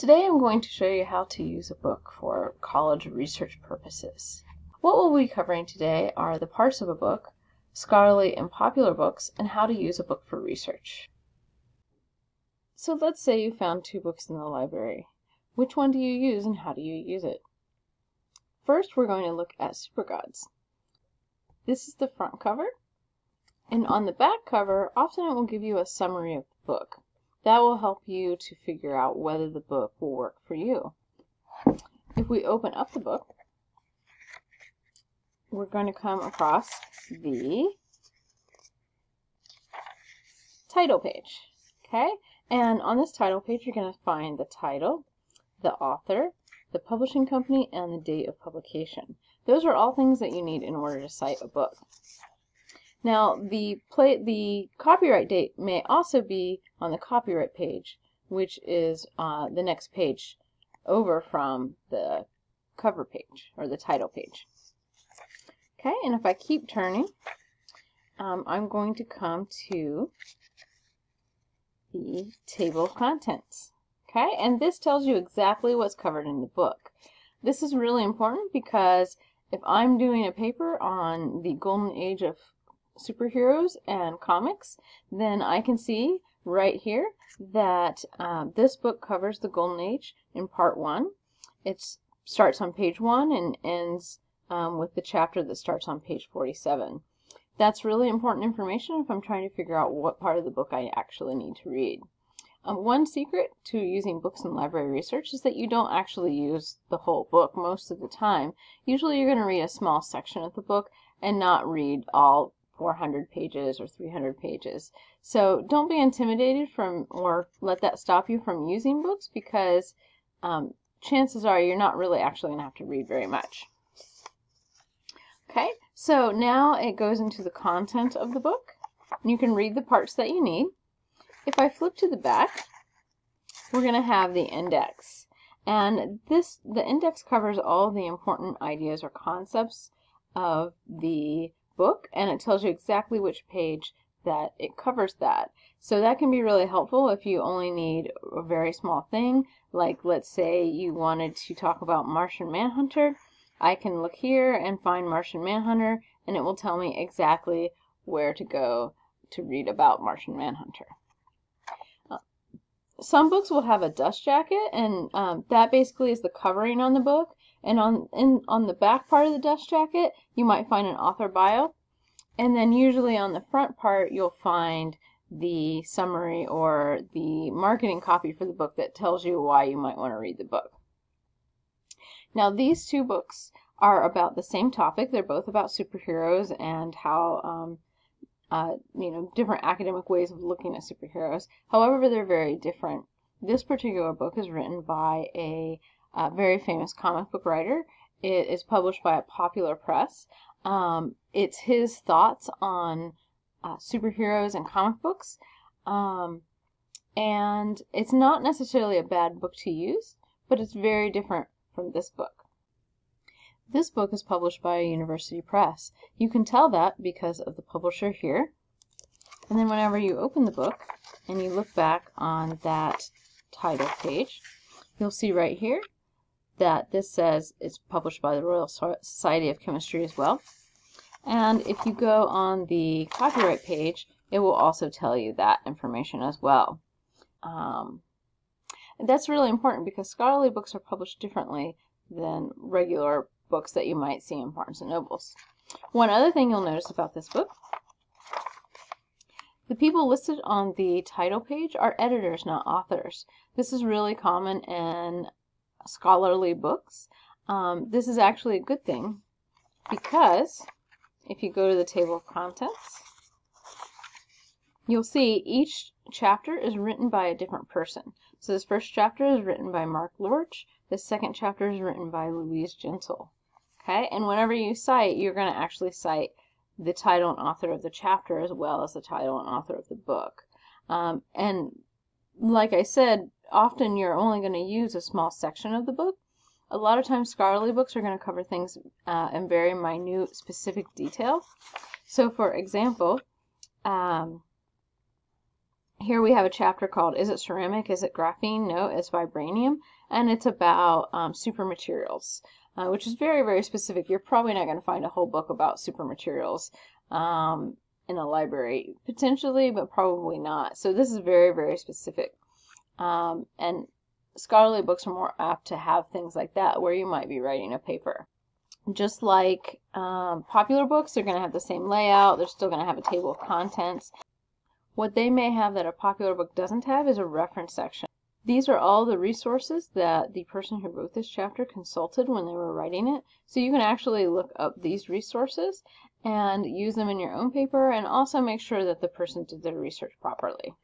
Today I'm going to show you how to use a book for college research purposes. What we'll be covering today are the parts of a book, scholarly and popular books, and how to use a book for research. So let's say you found two books in the library. Which one do you use and how do you use it? First we're going to look at super Supergods. This is the front cover, and on the back cover often it will give you a summary of the book. That will help you to figure out whether the book will work for you. If we open up the book, we're going to come across the title page. Okay, and on this title page, you're going to find the title, the author, the publishing company, and the date of publication. Those are all things that you need in order to cite a book. Now, the, play, the copyright date may also be on the copyright page, which is uh, the next page over from the cover page or the title page. Okay, and if I keep turning, um, I'm going to come to the table of contents. Okay, and this tells you exactly what's covered in the book. This is really important because if I'm doing a paper on the golden age of superheroes and comics, then I can see right here that um, this book covers the Golden Age in part one. It starts on page one and ends um, with the chapter that starts on page 47. That's really important information if I'm trying to figure out what part of the book I actually need to read. Um, one secret to using books in library research is that you don't actually use the whole book most of the time. Usually you're going to read a small section of the book and not read all 400 pages or 300 pages. So don't be intimidated from or let that stop you from using books because um, chances are you're not really actually going to have to read very much. Okay, so now it goes into the content of the book. You can read the parts that you need. If I flip to the back, we're going to have the index. And this the index covers all the important ideas or concepts of the book and it tells you exactly which page that it covers that. So that can be really helpful if you only need a very small thing, like let's say you wanted to talk about Martian Manhunter. I can look here and find Martian Manhunter and it will tell me exactly where to go to read about Martian Manhunter. Uh, some books will have a dust jacket and um, that basically is the covering on the book and on, in, on the back part of the dust jacket, you might find an author bio. And then usually on the front part, you'll find the summary or the marketing copy for the book that tells you why you might want to read the book. Now these two books are about the same topic. They're both about superheroes and how, um, uh, you know, different academic ways of looking at superheroes. However, they're very different. This particular book is written by a uh, very famous comic book writer. It is published by a popular press. Um, it's his thoughts on uh, superheroes and comic books. Um, and it's not necessarily a bad book to use, but it's very different from this book. This book is published by a university press. You can tell that because of the publisher here. And then whenever you open the book and you look back on that title page, you'll see right here that this says it's published by the Royal Society of Chemistry as well. And if you go on the copyright page, it will also tell you that information as well. Um, that's really important because scholarly books are published differently than regular books that you might see in Barnes & Nobles. One other thing you'll notice about this book, the people listed on the title page are editors, not authors. This is really common in scholarly books. Um, this is actually a good thing because if you go to the table of contents, you'll see each chapter is written by a different person. So this first chapter is written by Mark Lorch. The second chapter is written by Louise Gentle. Okay, and whenever you cite, you're going to actually cite the title and author of the chapter as well as the title and author of the book. Um, and like I said, often you're only going to use a small section of the book. A lot of times scholarly books are going to cover things uh, in very minute, specific detail. So for example, um, here we have a chapter called Is it ceramic? Is it graphene? No, it's vibranium. And it's about um, super materials, uh, which is very, very specific. You're probably not going to find a whole book about super materials um, in a library, potentially, but probably not. So this is very, very specific. Um, and scholarly books are more apt to have things like that where you might be writing a paper. Just like um, popular books, they're going to have the same layout. They're still going to have a table of contents. What they may have that a popular book doesn't have is a reference section. These are all the resources that the person who wrote this chapter consulted when they were writing it. So you can actually look up these resources and use them in your own paper and also make sure that the person did their research properly.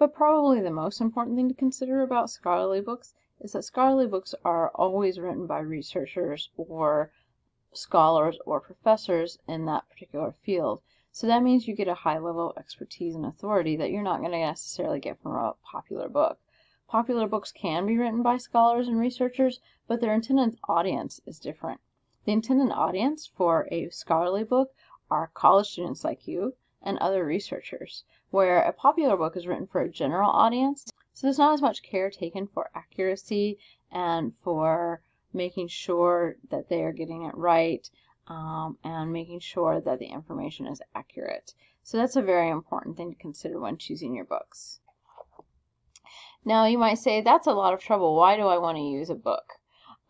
But probably the most important thing to consider about scholarly books is that scholarly books are always written by researchers or scholars or professors in that particular field. So that means you get a high level of expertise and authority that you're not going to necessarily get from a popular book. Popular books can be written by scholars and researchers, but their intended audience is different. The intended audience for a scholarly book are college students like you and other researchers where a popular book is written for a general audience. So there's not as much care taken for accuracy and for making sure that they are getting it right um, and making sure that the information is accurate. So that's a very important thing to consider when choosing your books. Now you might say, that's a lot of trouble. Why do I want to use a book?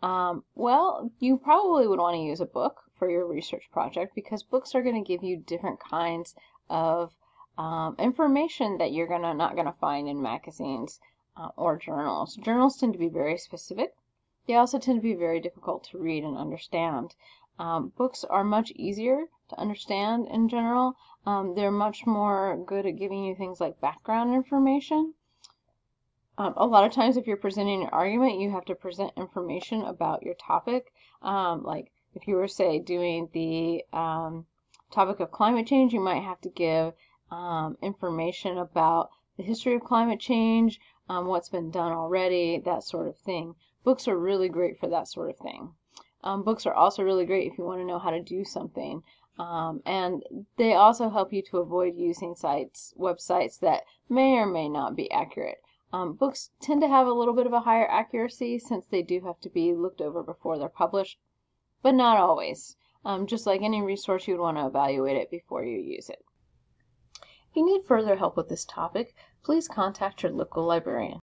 Um, well, you probably would want to use a book for your research project because books are going to give you different kinds of um, information that you're gonna not gonna find in magazines uh, or journals. Journals tend to be very specific. They also tend to be very difficult to read and understand. Um, books are much easier to understand in general. Um, they're much more good at giving you things like background information. Um, a lot of times if you're presenting an argument, you have to present information about your topic. Um, like if you were, say, doing the um, topic of climate change, you might have to give um, information about the history of climate change, um, what's been done already, that sort of thing. Books are really great for that sort of thing. Um, books are also really great if you want to know how to do something. Um, and they also help you to avoid using sites, websites that may or may not be accurate. Um, books tend to have a little bit of a higher accuracy since they do have to be looked over before they're published, but not always. Um, just like any resource, you would want to evaluate it before you use it. If you need further help with this topic, please contact your local librarian.